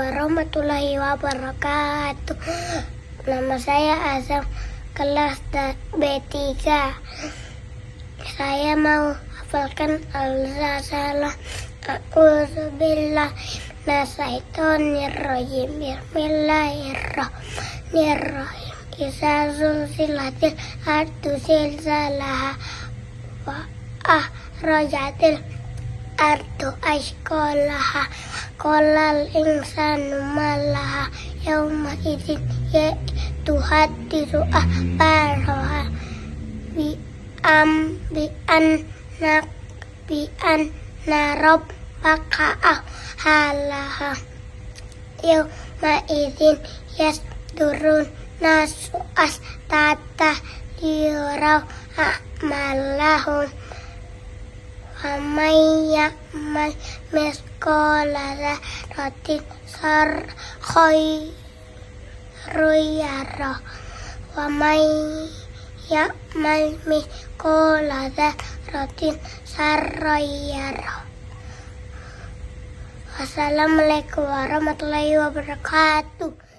warahmatullahi wabarakatuh. Nama saya Azam, kelas B3. Saya mau hafalkan Al-Zazalah. A'udzubillah Nasaitonirrojim Bismillahirrahmanirrahim Isa zulzilatil ardu zilzalaha Wa ahrajatil ardu ashkolaha Kolal insanu malaha Yawma izin ya tuhadisu ahbaraha Bi am bi an nak bi an narob paka'ah halaha. Yawma izin yas turun nasu as tata liyaraw a'malahum Waman ya'mal miskola ratin sar khairuyara Waman ya'mal miskola ratin sarrayara Wassalamualaikum warahmatullahi wabarakatuh